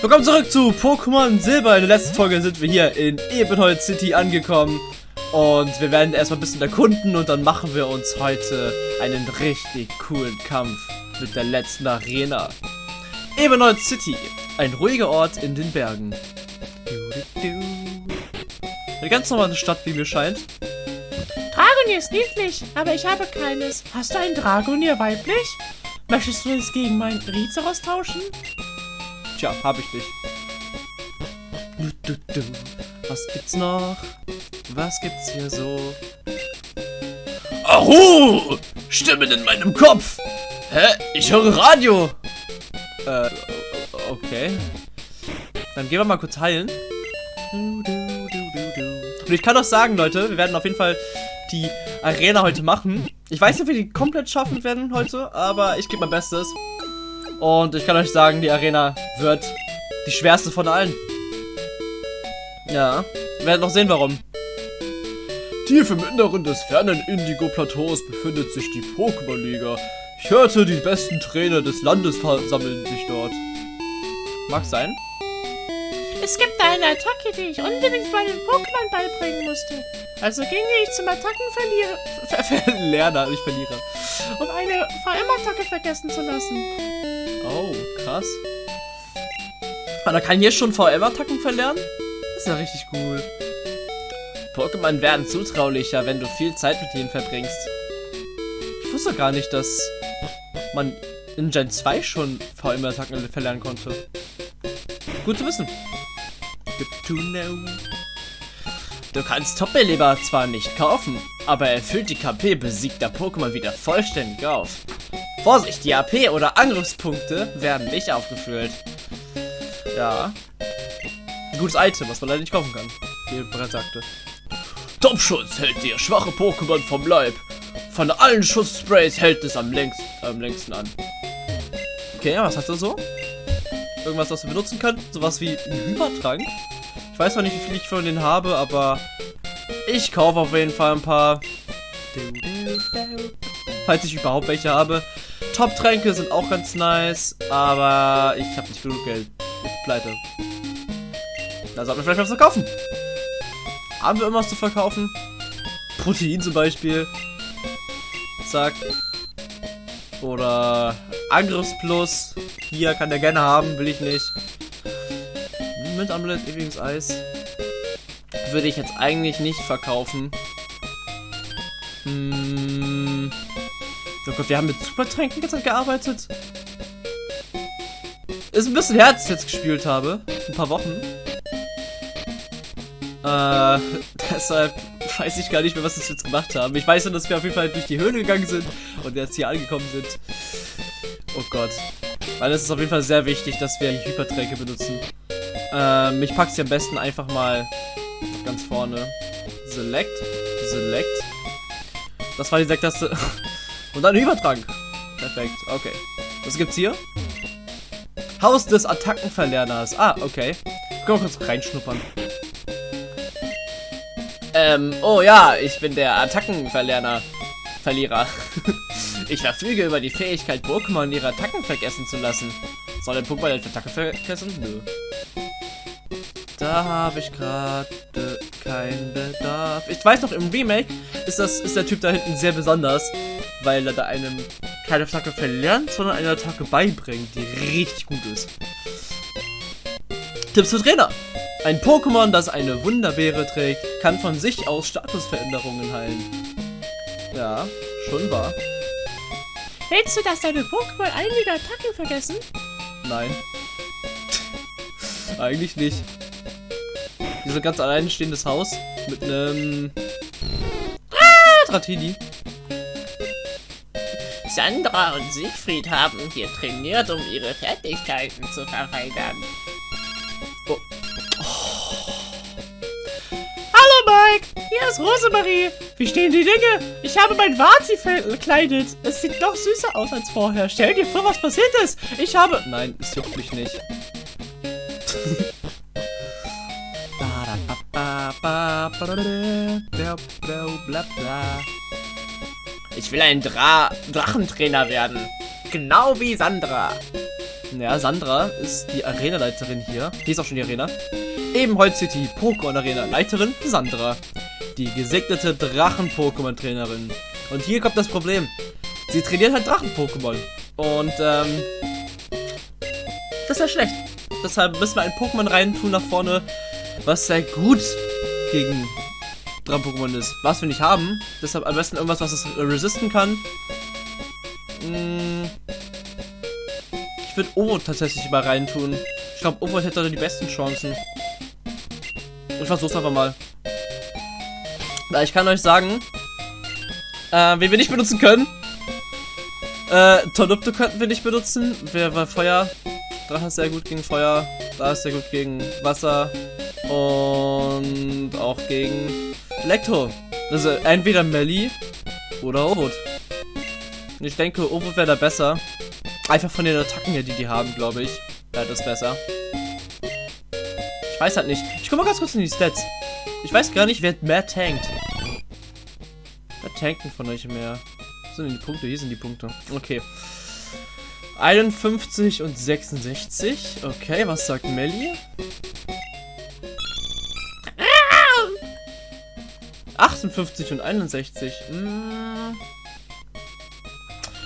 Willkommen zurück zu Pokémon Silber. In der letzten Folge sind wir hier in Ebenholz City angekommen. Und wir werden erstmal ein bisschen erkunden und dann machen wir uns heute einen richtig coolen Kampf mit der letzten Arena. Ebenholz City, ein ruhiger Ort in den Bergen. Eine ganz normale Stadt, wie mir scheint. Dragonier ist niedlich, aber ich habe keines. Hast du ein Dragonier weiblich? Möchtest du es gegen meinen Rizeros tauschen? Tja, hab ich du. Was gibt's noch? Was gibt's hier so? Ahu! Stimmen in meinem Kopf! Hä? Ich höre Radio! Äh, okay. Dann gehen wir mal kurz heilen. Und ich kann auch sagen, Leute, wir werden auf jeden Fall die Arena heute machen. Ich weiß nicht, ob wir die komplett schaffen werden heute, aber ich gebe mein Bestes. Und ich kann euch sagen, die Arena wird die schwerste von allen. Ja, wir werden noch sehen, warum. Tief im Inneren des fernen Indigo-Plateaus befindet sich die Pokémon-Liga. Ich hörte, die besten Trainer des Landes versammeln sich dort. Mag sein. Es gibt eine Attacke, die ich unbedingt meinen Pokémon beibringen musste. Also ging ich zum Attackenverlierer, Ver Ver Lerner, nicht Verlierer. um eine VM-Attacke vergessen zu lassen. Krass. Ah, da kann hier schon VM-Attacken verlernen? Das ist ja richtig cool. Pokémon werden zutraulicher, wenn du viel Zeit mit ihnen verbringst. Ich wusste gar nicht, dass man in Gen 2 schon VM-Attacken verlernen konnte. Gut zu wissen. Good to know. Du kannst Top-Beleber zwar nicht kaufen, aber er füllt die KP besiegter Pokémon wieder vollständig auf. Vorsicht, die AP oder Angriffspunkte werden nicht aufgefüllt. Ja. Ein gutes Item, was man leider nicht kaufen kann, wie bereits sagte. Topschutz hält dir schwache Pokémon vom Leib. Von allen Schusssprays hält es am längsten, am längsten an. Okay, was hat er so? Irgendwas, was wir benutzen können? Sowas wie ein Hypertrank? Ich weiß zwar nicht, wie viel ich von denen habe, aber ich kaufe auf jeden Fall ein paar. Falls ich überhaupt welche habe. Top-Tränke sind auch ganz nice, aber ich habe nicht genug Geld. Ich pleite. Da sollten wir vielleicht was verkaufen. Haben wir irgendwas zu verkaufen? Protein zum Beispiel. Zack. Oder Angriffsplus. Hier kann der gerne haben, will ich nicht. Mit Amulett, ewiges Eis. Würde ich jetzt eigentlich nicht verkaufen. Hm. Oh Gott, wir haben mit Supertränken jetzt gearbeitet. Ist ein bisschen her, als ich jetzt gespielt habe. Ein paar Wochen. Äh, deshalb weiß ich gar nicht mehr, was wir jetzt gemacht haben. Ich weiß nur, dass wir auf jeden Fall durch die Höhle gegangen sind und jetzt hier angekommen sind. Oh Gott. Weil es ist auf jeden Fall sehr wichtig, dass wir Hypertränke benutzen. Ähm, ich packe sie am besten einfach mal ganz vorne. Select. Select. Das war die Select-Taste. Und dann Übertrank. Perfekt, okay. Was gibt's hier? Haus des Attackenverlerners. Ah, okay. Können wir kurz reinschnuppern. Ähm, oh ja, ich bin der Attackenverlerner. Verlierer. ich verfüge über die Fähigkeit, Pokémon ihre Attacken vergessen zu lassen. Soll der Pokémon eine Attacke vergessen? Nö. Da habe ich gerade keinen Bedarf. Ich weiß noch, im Remake ist, das, ist der Typ da hinten sehr besonders, weil er da einem keine Attacke verlernt, sondern eine Attacke beibringt, die richtig gut ist. Tipps für Trainer. Ein Pokémon, das eine Wunderbeere trägt, kann von sich aus Statusveränderungen heilen. Ja, schon wahr. Willst du, dass deine Pokémon einige Attacken vergessen? Nein. Eigentlich nicht. Dieses ganz alleinstehendes Haus mit einem ah, Dratini. Sandra und Siegfried haben hier trainiert, um ihre Fertigkeiten zu verfeinern. Hallo Mike, hier ist Rosemarie. Wie stehen die Dinge? Ich habe mein Wazi verkleidet. Es sieht noch süßer aus als vorher. Stell dir vor, was passiert ist. Ich habe... Nein, es juckt mich nicht. Ich will ein Dra Drachentrainer werden. Genau wie Sandra. Ja, Sandra ist die Arena-Leiterin hier. Hier ist auch schon die Arena. Ebenholz City, Pokémon-Arena. Leiterin Sandra. Die gesegnete Drachen-Pokémon-Trainerin. Und hier kommt das Problem. Sie trainiert halt Drachen-Pokémon. Und, ähm... Das ist ja schlecht. Deshalb müssen wir ein Pokémon reintun nach vorne, was sehr gut gegen Drachen-Pokémon ist. Was wir nicht haben. Deshalb am besten irgendwas, was es resisten kann. Hm. Ich würde Ovo tatsächlich mal reintun. Ich glaube, Ovo hätte da die besten Chancen. Ich versuch's einfach mal. Na, ich kann euch sagen, äh, wen wir nicht benutzen können. Äh, Tornupto könnten wir nicht benutzen. Wir, weil Feuer. Drache ist sehr gut gegen Feuer. Da ist sehr gut gegen Wasser. Und auch gegen Elektro. Also entweder Melly oder Ovot. Ich denke, Ovot wäre da besser. Einfach von den Attacken her, die die haben, glaube ich. Wäre das besser. Ich weiß halt nicht. Ich guck mal ganz kurz in die Stats. Ich weiß gar nicht, wer mehr tankt. Wer tankt denn von euch mehr? Wo sind denn die Punkte? Hier sind die Punkte. Okay. 51 und 66. Okay, was sagt Melly? 58 und 61. Hm.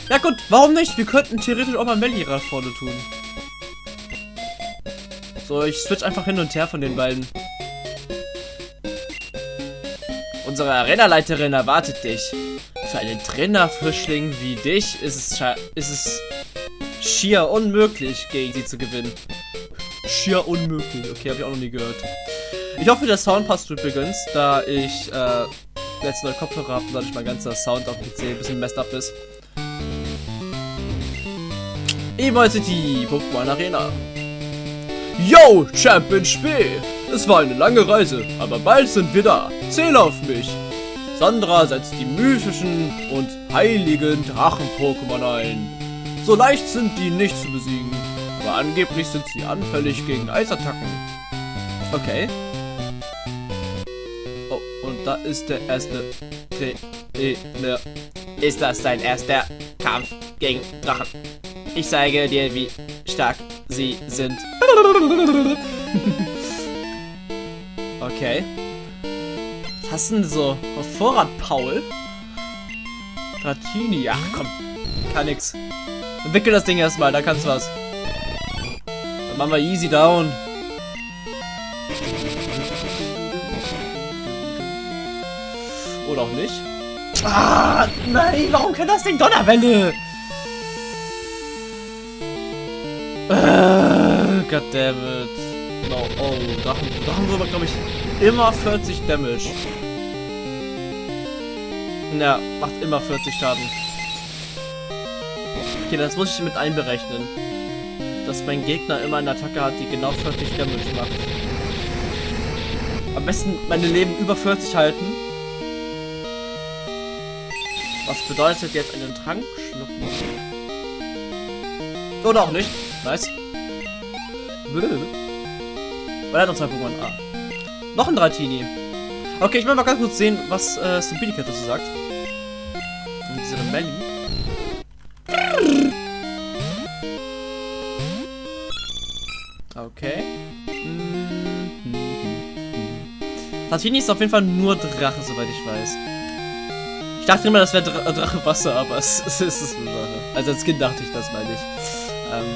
Ja gut, warum nicht? Wir könnten theoretisch auch mal nach vorne tun. So, ich switch einfach hin und her von den beiden. Unsere Arena-Leiterin erwartet dich. Für einen Trainerfrischling wie dich ist es, ist es schier unmöglich, gegen sie zu gewinnen. Schier unmöglich. Okay, habe ich auch noch nie gehört. Ich hoffe, der Sound passt übrigens, da ich äh, letzte neue Kopfhörer habe und dadurch mein ganzer Sound auf dem PC ein bisschen messed up ist. E-Mail City, Pokémon Arena. Yo, Champion Spee! Es war eine lange Reise, aber bald sind wir da. Zähl auf mich! Sandra setzt die mythischen und heiligen Drachen-Pokémon ein. So leicht sind die nicht zu besiegen, aber angeblich sind sie anfällig gegen Eisattacken. Okay. Da ist der erste Trainer. Ist das dein erster Kampf gegen Drachen? Ich zeige dir, wie stark sie sind. okay. Was hast denn so auf Vorrat, Paul? Dratini, ach komm. Kann nix. Entwickel das Ding erstmal, da kannst du was. Dann machen wir easy down. Oder auch nicht. Ah, nein, warum kann das Ding Donnerwelle? Äh, goddammit. No, oh, Drachen, Drachenwürmer, glaube ich, immer 40 Damage. Ja, macht immer 40 Schaden. Okay, das muss ich mit einberechnen. Dass mein Gegner immer eine Attacke hat, die genau 40 Damage macht. Am besten meine Leben über 40 halten. Was bedeutet jetzt einen Trank schlucken? Oder auch nicht. Nice. Weil er noch zwei Pokémon. Ah. Noch ein Dratini. Okay, ich will mal ganz kurz sehen, was äh, Stupidity dazu sagt. Und diese Rebelli. Okay. Dratini ist auf jeden Fall nur Drache, soweit ich weiß. Ich dachte immer, das wäre Dra Drache Wasser, aber es, es ist es nur Drache. Also als Kind dachte ich das, meine ich. Ähm.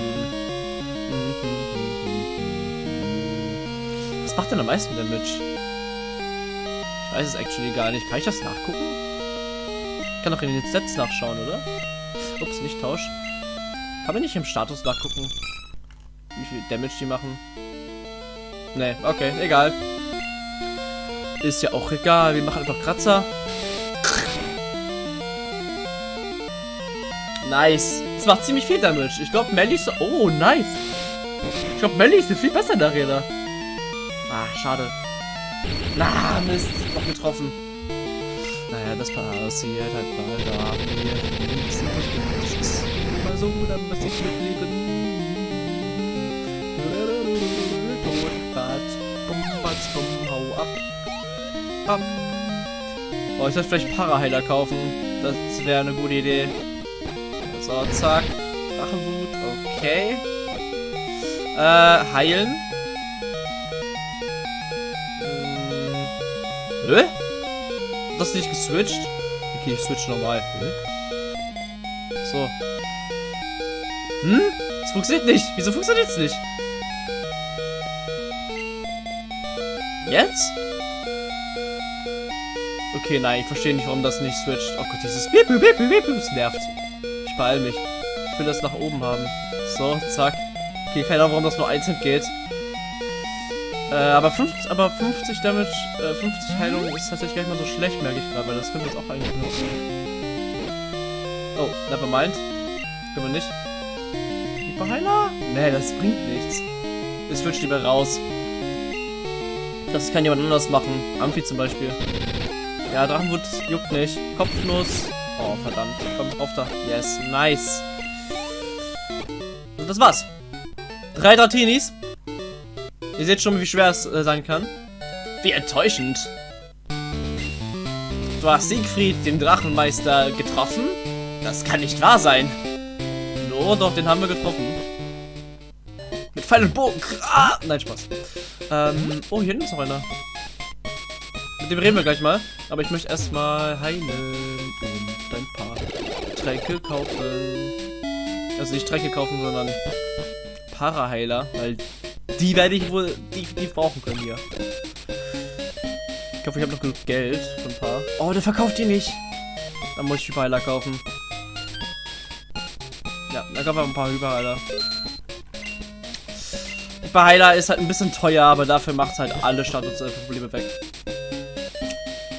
Was macht denn am meisten Damage? Ich weiß es actually gar nicht. Kann ich das nachgucken? Ich kann doch in den Sets nachschauen, oder? Ups, nicht Tausch. Kann man nicht im Status nachgucken, wie viel Damage die machen? Nee, okay, egal. Ist ja auch egal. Wir machen einfach Kratzer. Nice. Das macht ziemlich viel Damage. Ich glaube, Melly ist... Oh, nice. Ich glaube, Melly ist viel besser in der Arena. Ah, schade. Na, Mist. Noch getroffen. Naja, das passiert halt mal. Da Das ist immer so, da muss ich mitleben. Todbad. Hau ab. Ab. Oh, ich sollte vielleicht Paraheiler kaufen. Das wäre eine gute Idee. So, zack. Drachenwut, okay. Äh, heilen. Hm. Hä? Das nicht geswitcht? Okay, ich switch normal. Hä? So. Hm? Es funktioniert nicht. Wieso funktioniert es nicht? Jetzt? Okay, nein, ich verstehe nicht, warum das nicht switcht. Oh Gott, dieses Bip, Bip, Bip, Bip, nervt. Ich beeil mich. Ich will das nach oben haben. So, zack. Okay, keine Ahnung, warum das nur einzeln geht. Äh, aber 50, aber 50 Damage, äh, 50 Heilung ist tatsächlich gar nicht mal so schlecht, merke ich gerade, weil das können wir jetzt auch eigentlich nutzen. Oh, never mind. Können wir nicht. Hyperheiler? Nee, das bringt nichts. Ich switch lieber raus. Das kann jemand anders machen. Amphi zum Beispiel. Ja, Drachenwut juckt nicht. Kopfnuss. Oh, verdammt. Komm, auf da. Yes, nice. Und das war's. Drei Dratinis. Ihr seht schon, wie schwer es äh, sein kann. Wie enttäuschend. Du hast Siegfried, den Drachenmeister, getroffen? Das kann nicht wahr sein. No, doch, den haben wir getroffen. Mit Pfeil und Bogen. Ah! Nein, Spaß. Ähm, oh, hier hinten ist noch einer. Mit dem reden wir gleich mal. Aber ich möchte erstmal heilen Tränke kaufen. Also nicht Tränke kaufen, sondern Paraheiler, weil die werde ich wohl definitiv brauchen können hier. Ich hoffe, ich habe noch genug Geld für ein paar. Oh, der verkauft die nicht. Dann muss ich Hyperheiler kaufen. Ja, dann kaufen wir ein paar Hyperheiler. Hyperheiler ist halt ein bisschen teuer, aber dafür macht halt alle Statusprobleme weg.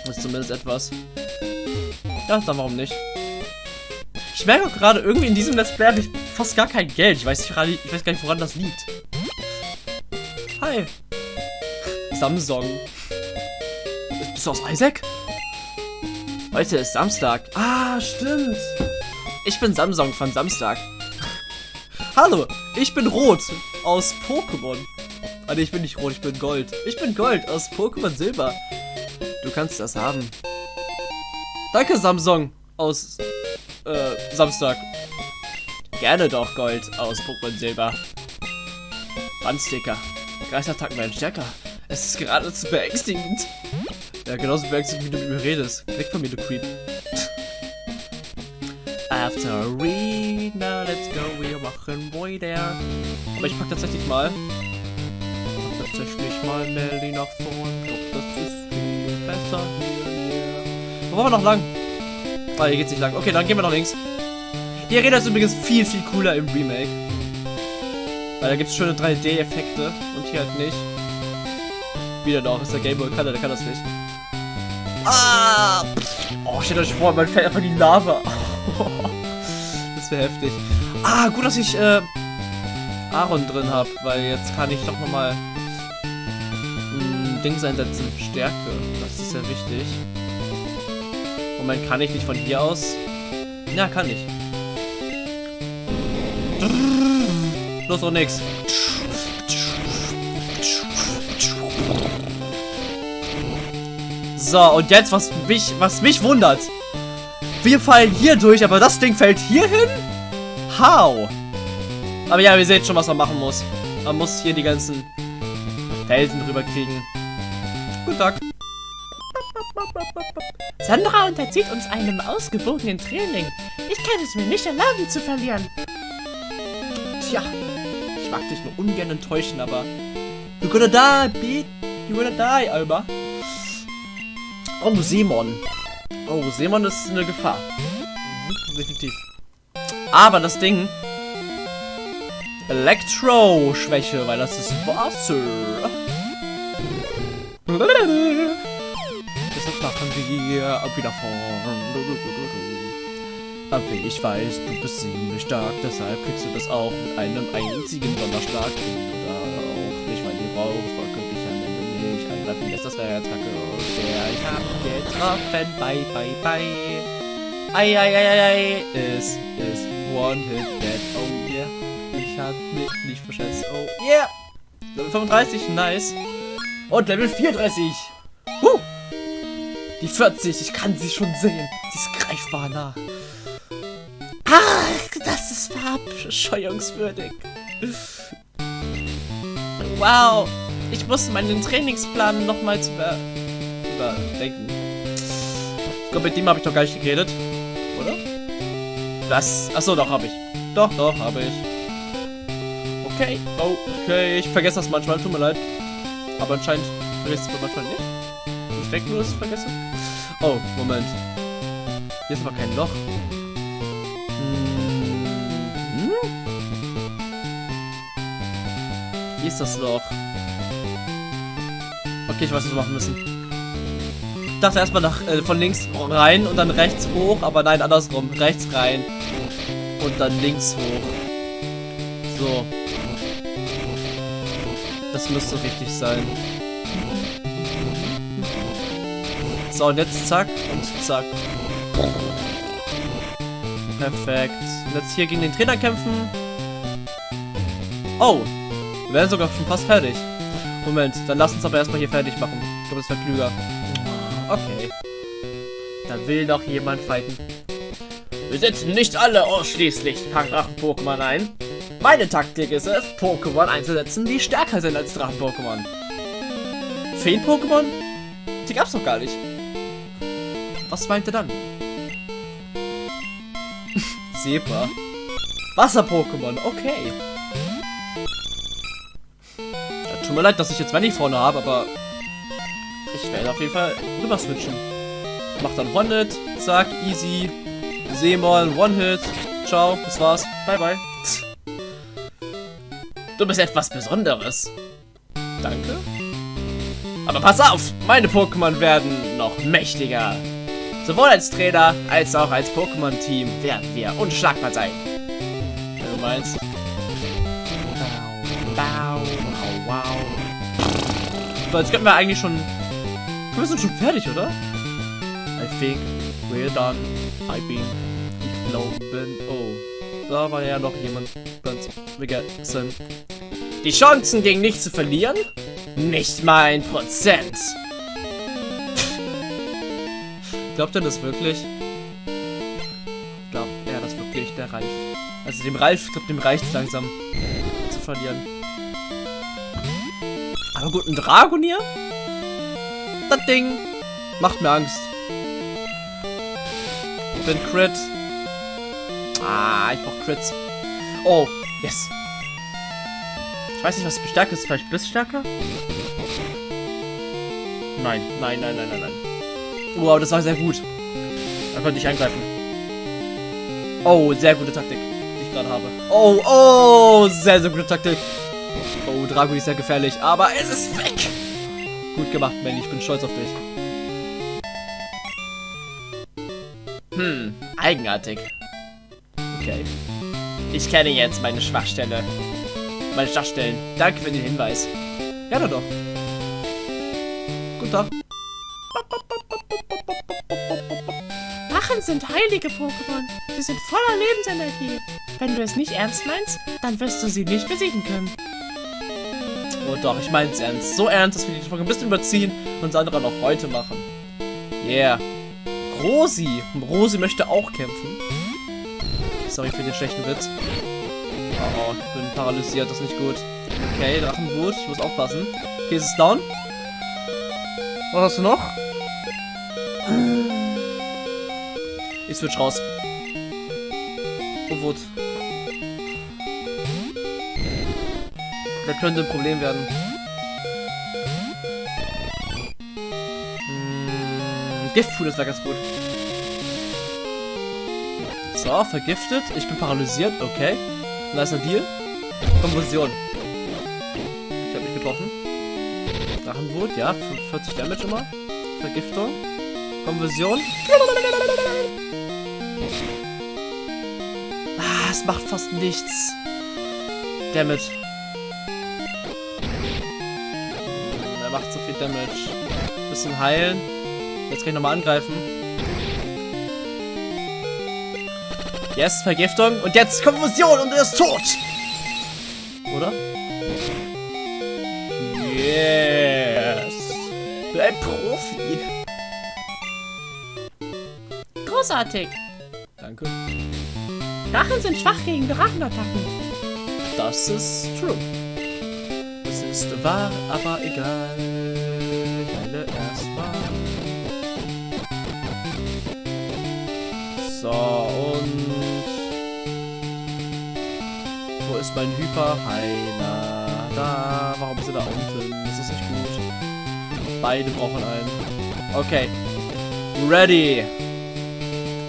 Das ist zumindest etwas. Ja, dann warum nicht? Ich merke auch gerade, irgendwie in diesem Let's Play habe ich fast gar kein Geld. Ich weiß, nicht, ich weiß gar nicht, woran das liegt. Hi. Samsung. Bist du aus Isaac? Heute ist Samstag. Ah, stimmt. Ich bin Samsung von Samstag. Hallo, ich bin Rot aus Pokémon. Ah, nee, ich bin nicht Rot, ich bin Gold. Ich bin Gold aus Pokémon Silber. Du kannst das haben. Danke, Samsung aus äh, Samstag. Gerne doch Gold aus Pokémon Silber. Bandsticker. Geistattacken werden stärker. Es ist geradezu beängstigend. Ja, genauso beängstigend, wie du mit mir redest. Weg von mir, du Creep. After a read, now let's go, wir machen weiter. Aber ich pack tatsächlich mal. Tatsächlich mal Melly nach vorn. Doch, das ist viel besser hier. Wo wollen wir noch lang? Ah, hier geht's nicht lang. Okay, dann gehen wir nach links. Die Arena ist übrigens viel, viel cooler im Remake. Weil da gibt es schöne 3D-Effekte und hier halt nicht. Wieder doch, ist der Gameboy kann, der kann das nicht. Ah! Oh, stellt euch vor, man fällt einfach in die Lava. das wäre heftig. Ah, gut, dass ich äh, Aaron drin habe, weil jetzt kann ich doch nochmal Dings einsetzen. Stärke. Das ist sehr wichtig. Moment, kann ich nicht von hier aus? Ja, kann ich. Los und nix. So, und jetzt, was mich, was mich wundert. Wir fallen hier durch, aber das Ding fällt hier hin? How? Aber ja, wir sehen schon, was man machen muss. Man muss hier die ganzen Felsen drüber kriegen. Guten Tag. Sandra unterzieht uns einem ausgewogenen Training. Ich kann es mir nicht erlauben zu verlieren. Tja, ich mag dich nur ungern enttäuschen, aber... You're gonna die, Pete. You're gonna die, Alba. Oh, Simon. Oh, Simon ist eine Gefahr. Mhm, definitiv. Aber das Ding... Elektro-Schwäche, weil das ist Wasser. Wir wieder vorn. Aber ich weiß, du bist ziemlich stark, deshalb kriegst du das auch mit einem einzigen Donnerschlag hin. Oder auch nicht, weil die Rauchwolke angreifen lässt. Das wäre jetzt kacke. Der ich hab getroffen. Bye, bye, bye. Ei, ei, ei, ei, ei. Es ist One Hit Dead. Oh yeah. Ich hab mich nicht verschätzt. Oh yeah. Level 35, nice. Und Level 34. Die 40, ich kann sie schon sehen. Sie ist greifbar nah. Ach, das ist verabscheuungswürdig. Wow. Ich muss meinen Trainingsplan nochmals über überdenken. Ich glaube, mit dem habe ich doch gar nicht geredet. Oder? Das. Achso, doch, habe ich. Doch, doch, habe ich. Okay. Oh, okay. Ich vergesse das manchmal. Tut mir leid. Aber anscheinend vergesse ich es manchmal nicht. Ich denke nur, dass ich vergesse. Oh, Moment. Hier ist aber kein Loch. Hm. Hier ist das Loch. Okay, ich weiß, was wir machen müssen. Ich dachte erstmal nach, äh, von links rein und dann rechts hoch, aber nein, andersrum. Rechts rein und dann links hoch. So. Das müsste richtig sein. So, und jetzt zack und zack. Perfekt. Und jetzt hier gegen den Trainer kämpfen. Oh, wir werden sogar schon fast fertig. Moment, dann lass uns aber erstmal hier fertig machen. Ich glaube, das wäre klüger. Okay. Da will noch jemand fighten. Wir setzen nicht alle ausschließlich Drachen-Pokémon ein. Meine Taktik ist es, Pokémon einzusetzen, die stärker sind als Drachen-Pokémon. Feen-Pokémon? Die gab's doch gar nicht. Was meint ihr dann? Zebra. Wasser-Pokémon, okay. Ja, tut mir leid, dass ich jetzt wenig vorne habe, aber ich werde auf jeden Fall rüber switchen. Mach dann One-Hit, zack, easy. Seemon, One-Hit. Ciao, das war's. Bye, bye. Du bist etwas Besonderes. Danke. Aber pass auf, meine Pokémon werden noch mächtiger. Sowohl als Trainer als auch als Pokémon-Team werden wir unschlagbar sein. Wenn du meinst. Bau, bau, wow. So, jetzt könnten wir eigentlich schon... Wir sind schon fertig, oder? I think we're done. I think. Ich glaube... Oh. Da war ja noch jemand ganz vergessen. Die Chancen gegen nicht zu verlieren? Nicht mal ein Prozent. Glaubt er das wirklich? Glaubt er das wirklich, der Ralf? Also dem Ralf, ich glaube, dem reicht langsam zu verlieren. Aber gut, ein Dragonier? Das Ding macht mir Angst. Ich bin Crit. Ah, ich brauch Crits. Oh, yes. Ich weiß nicht, was bestärkt ist. Vielleicht Bissstärker? Nein, nein, nein, nein, nein, nein. Wow, das war sehr gut. Konnte ich angreifen. Oh, sehr gute Taktik, die ich gerade habe. Oh, oh, sehr, sehr gute Taktik. Oh, Drago ist sehr gefährlich, aber es ist weg. Gut gemacht, Manny. Ich bin stolz auf dich. Hm, eigenartig. Okay. Ich kenne jetzt meine Schwachstelle. Meine Schwachstellen. Danke für den Hinweis. Ja, doch, doch. Sind heilige Pokémon. Sie sind voller Lebensenergie. Wenn du es nicht ernst meinst, dann wirst du sie nicht besiegen können. Oh doch, ich mein's ernst. So ernst, dass wir die Folge ein bisschen überziehen und das andere noch heute machen. Yeah. Rosi. Rosi möchte auch kämpfen. Sorry für den schlechten Witz. Oh, ich bin paralysiert, das ist nicht gut. Okay, Drachenwut, ich muss aufpassen. Okay, ist es down? Was hast du noch? Switch raus. Oh, Wut. Das könnte ein Problem werden. Hm, Giftpool ist da ganz gut. So, vergiftet. Ich bin paralysiert. Okay. Nicer Deal. Konvulsion. Ich habe mich getroffen. Drachenwut, ja. 40 Damage immer. Vergiftung. Konversion. Es macht fast nichts. Damit. Er macht so viel Damage. Bisschen heilen. Jetzt kann ich nochmal angreifen. Yes, Vergiftung. Und jetzt Konfusion und er ist tot. Oder? Yes. Für ein Profi. Großartig. Danke. Drachen sind schwach gegen Drachenattacken. Das ist true. Das ist war aber egal. Deine erstmal. So, und... Wo ist mein Hyper? Heiner. Da. Warum ist er da unten? Das ist nicht gut. Beide brauchen einen. Okay. Ready.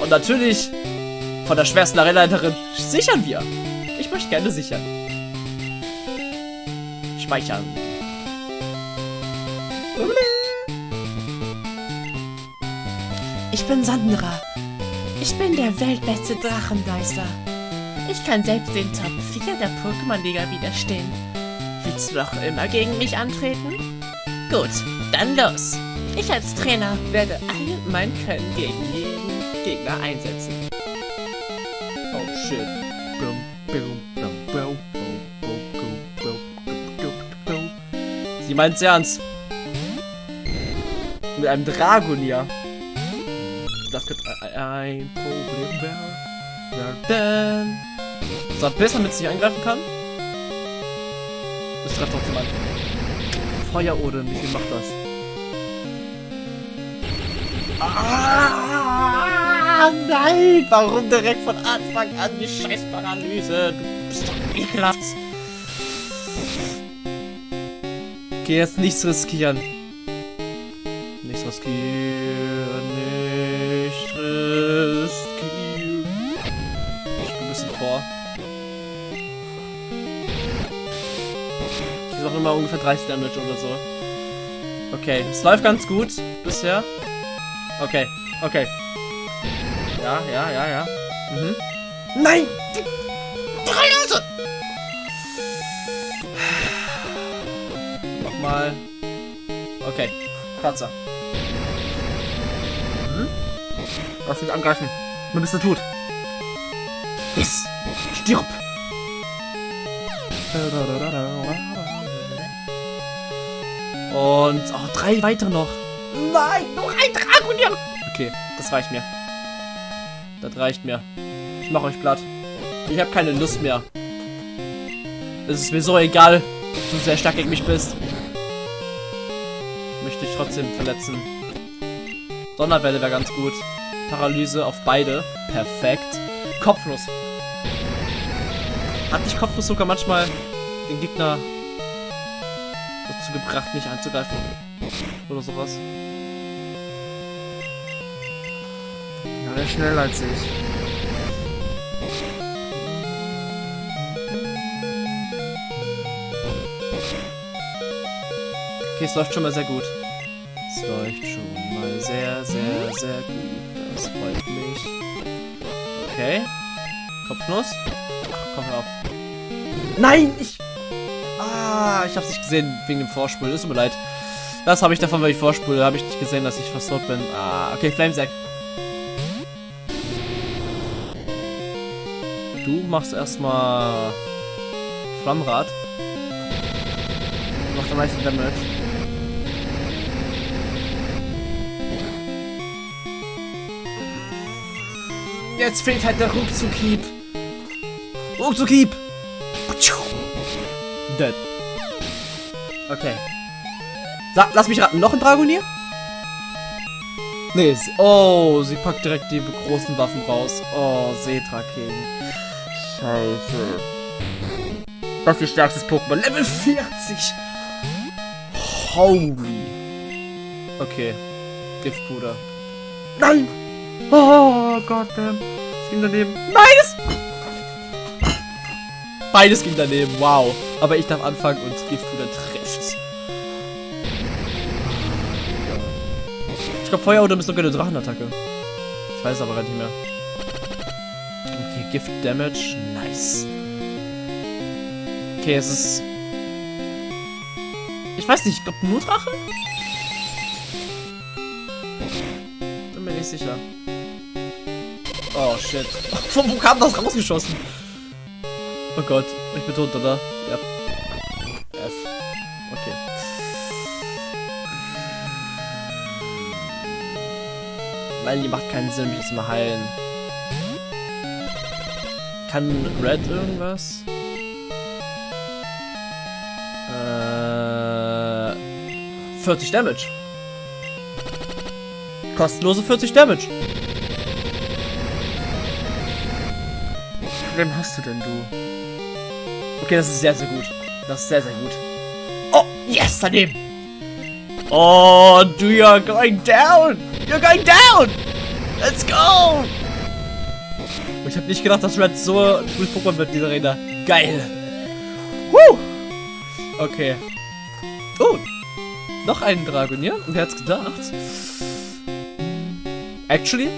Und natürlich von der schwersten Arena-Leiterin sichern wir. Ich möchte gerne sichern. Speichern. Ich bin Sandra. Ich bin der weltbeste Drachenmeister. Ich kann selbst den Top 4 der Pokémon-Liga widerstehen. Willst du noch immer gegen mich antreten? Gut, dann los. Ich als Trainer werde all mein Können gegen jeden Gegner einsetzen. Sie meint's ernst. Mit einem Dragonier. Das könnte ein Problem werden. So, bis damit es nicht angreifen kann. Das trifft trotzdem an. Feuerodem, wie viel macht das? Ah, nein! Warum direkt von Anfang an die scheiß Paralyse? Du bist doch ekelhaft. Okay, jetzt nichts riskieren. Nichts riskieren, nicht riskieren. Ich bin ein bisschen vor. Ich sag immer ungefähr 30 Damage oder so. Okay, es läuft ganz gut bisher. Okay, okay. Ja, ja, ja, ja. Mhm. Nein! Paralyse! Nochmal. Okay, Kratzer. Mhm. Lass mich angreifen. Du bist du tot. Yes! Stirb! Und oh, drei weitere noch. Nein, noch ein Dragonier. Okay, das reicht mir. Das reicht mir. Ich mache euch platt. Ich habe keine Lust mehr. Es ist mir so egal, ob du sehr stark gegen mich bist. Möchte dich trotzdem verletzen. Donnerwelle wäre ganz gut. Paralyse auf beide. Perfekt. Kopfnuss. Hat dich Kopfnuss sogar manchmal den Gegner dazu gebracht, nicht anzugreifen? Oder sowas? Ja, der ist schneller als ich. Okay, es läuft schon mal sehr gut. Es läuft schon mal sehr, sehr, sehr gut. Das freut mich. Okay. Kopfnuss. Komm auf. Nein, ich... Ah, ich hab's nicht gesehen wegen dem Vorspul. Es tut mir leid. Das habe ich davon, weil ich vorspule. Habe ich nicht gesehen, dass ich tot bin. Ah, okay, Flamesack. Du machst erstmal Flammrad. Macht am meisten Damage. Jetzt fehlt halt der Ruckzuckhieb. Ruckzuckhieb! Dead. Okay. Sa lass mich raten, noch ein Dragonier? Nee, oh, sie packt direkt die großen Waffen raus. Oh, Setra King. Scheiße. Das ist ihr stärkstes Pokémon. Level 40! Holy. Okay. Giftpuder. Nein! Oh, goddamn. Es ging daneben. Nein, es... Beides ging daneben, wow. Aber ich darf anfangen und Giftpuder trifft. Ich glaube, Feuerodem ist sogar eine Drachenattacke. Ich weiß aber gar nicht mehr. Okay, Gift Damage. Nice. Okay, es ist... Ich weiß nicht, ich glaube nur Drache? Bin mir nicht sicher. Oh, shit. Von wo kam das rausgeschossen? Oh Gott, ich bin tot, oder? Ja. F. Okay. Nein, die macht keinen Sinn, mich jetzt mal heilen. Kann Red irgendwas? Äh. 40 Damage. Kostenlose 40 Damage. Wem hast du denn, du? Okay, das ist sehr, sehr gut. Das ist sehr, sehr gut. Oh, yes, daneben. Oh, du, you're going down. You're going down. Let's go. Ich habe nicht gedacht, dass Red so ein Pokémon wird dieser Arena. Geil. Woo. Okay. Oh, noch einen Dragonier. Wer hat's gedacht? Actually,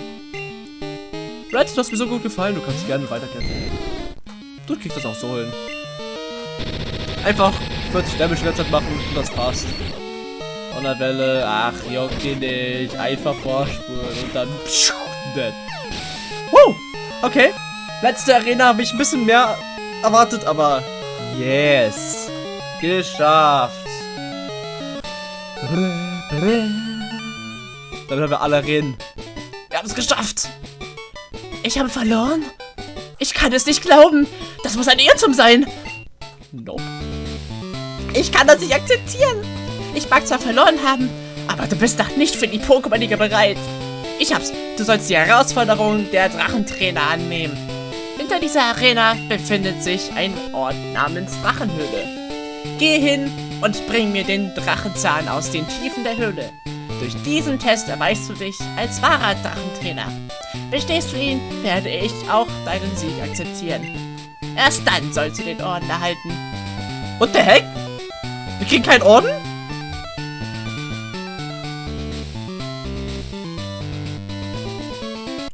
Red, du hast mir so gut gefallen. Du kannst gerne weiterkämpfen. Du kriegst das auch so hin. Einfach 40 Damage die ganze Zeit machen und das passt. Donnerwelle, ach, juckt ihn nicht. Einfach vorspulen und dann. Dead. Woo! Okay. Letzte Arena habe ich ein bisschen mehr erwartet, aber. Yes! Geschafft! Damit haben wir alle Arenen. Wir haben es geschafft! Ich habe verloren? Ich kann es nicht glauben. Das muss ein Irrtum sein. Nope. Ich kann das nicht akzeptieren. Ich mag zwar verloren haben, aber du bist doch nicht für die Pokémon-Liga bereit. Ich hab's. Du sollst die Herausforderung der Drachentrainer annehmen. Hinter dieser Arena befindet sich ein Ort namens Drachenhöhle. Geh hin und bring mir den Drachenzahn aus den Tiefen der Höhle. Durch diesen Test erweist du dich als wahrer Drachentrainer. Bestehst du ihn, werde ich auch deinen Sieg akzeptieren. Erst dann sollst du den Orden erhalten. What the heck? Wir kriegen keinen Orden?